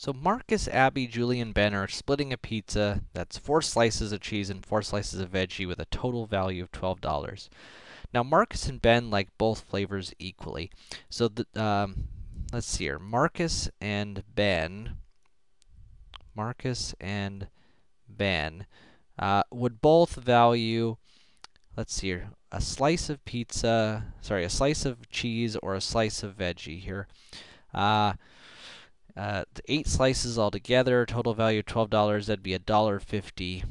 So Marcus, Abby, Julian, Ben are splitting a pizza that's four slices of cheese and four slices of veggie with a total value of $12. Now Marcus and Ben like both flavors equally. So the, um, let's see here. Marcus and Ben, Marcus and Ben uh, would both value, let's see here, a slice of pizza, sorry, a slice of cheese or a slice of veggie here. Uh, uh, eight slices altogether, total value $12, that'd be $1.50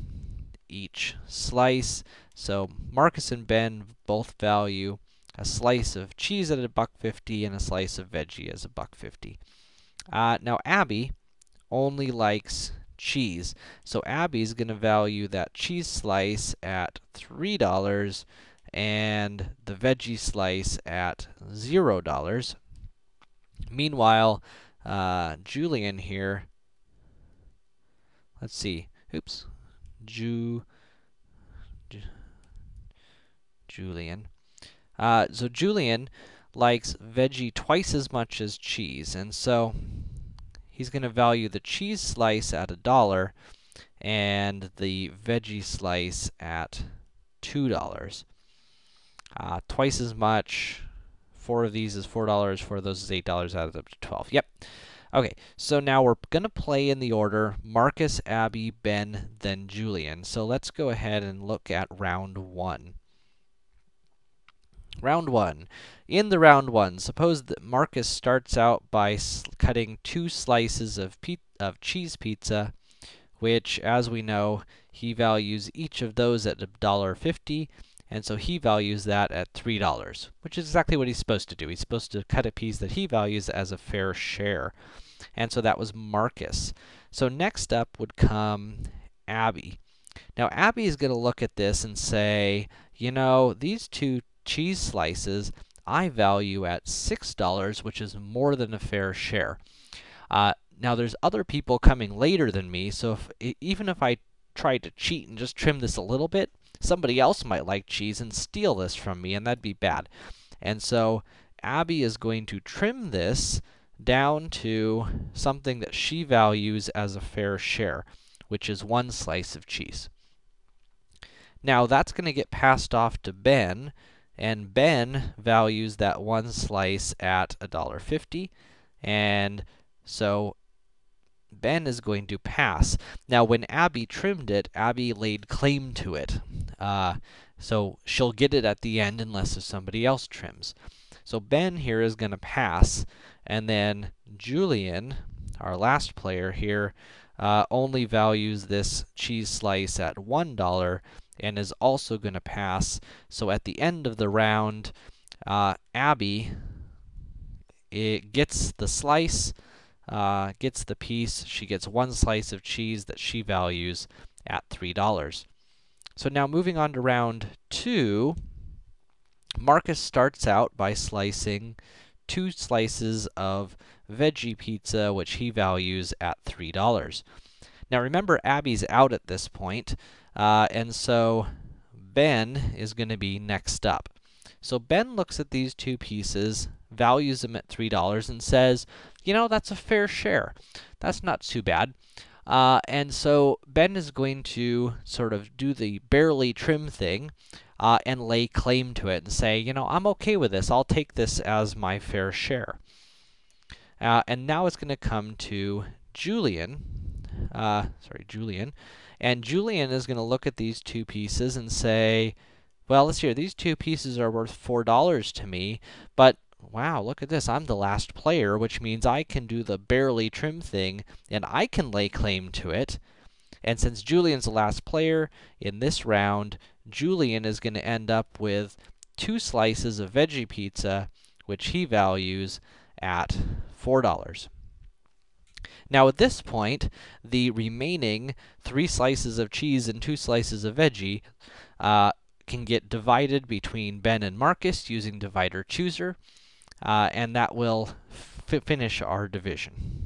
each slice. So Marcus and Ben both value a slice of cheese at a buck fifty and a slice of veggie as a buck fifty. Uh, now Abby only likes cheese, so Abby's going to value that cheese slice at three dollars and the veggie slice at zero dollars. Meanwhile, uh, Julian here, let's see, oops, Ju, Ju Julian. Uh, so Julian likes veggie twice as much as cheese, and so he's going to value the cheese slice at a dollar and the veggie slice at two dollars. Uh, twice as much. Four of these is four dollars. Four of those is eight dollars. Adds up to twelve. Yep. Okay, so now we're going to play in the order Marcus, Abby, Ben, then Julian. So let's go ahead and look at round one. Round one. In the round one, suppose that Marcus starts out by cutting two slices of, of cheese pizza, which, as we know, he values each of those at $1.50, and so he values that at $3, which is exactly what he's supposed to do. He's supposed to cut a piece that he values as a fair share. And so that was Marcus. So next up would come Abby. Now Abby is going to look at this and say, you know, these two cheese slices I value at $6, which is more than a fair share. Uh, now there's other people coming later than me, so if, even if I tried to cheat and just trim this a little bit, somebody else might like cheese and steal this from me, and that'd be bad. And so Abby is going to trim this down to something that she values as a fair share, which is one slice of cheese. Now that's going to get passed off to Ben, and Ben values that one slice at $1.50, and so Ben is going to pass. Now, when Abby trimmed it, Abby laid claim to it. Uh, so she'll get it at the end unless if somebody else trims. So Ben here is going to pass, and then Julian, our last player here, uh, only values this cheese slice at $1 and is also going to pass. So at the end of the round, uh, Abby it gets the slice, uh, gets the piece. She gets one slice of cheese that she values at $3. So now moving on to round two, Marcus starts out by slicing two slices of veggie pizza, which he values at $3. Now remember, Abby's out at this point, uh, and so Ben is going to be next up. So Ben looks at these two pieces, values them at $3, and says, you know, that's a fair share. That's not too bad. Uh, and so Ben is going to sort of do the barely trim thing uh, and lay claim to it and say, you know, I'm okay with this. I'll take this as my fair share. Uh, and now it's going to come to Julian, uh, sorry, Julian, and Julian is going to look at these two pieces and say, well, let's hear, these two pieces are worth $4 to me, but wow, look at this, I'm the last player, which means I can do the barely trim thing, and I can lay claim to it. And since Julian's the last player, in this round, Julian is going to end up with two slices of veggie pizza, which he values at $4. Now at this point, the remaining three slices of cheese and two slices of veggie uh, can get divided between Ben and Marcus using divider chooser, Uh, and that will finish our division.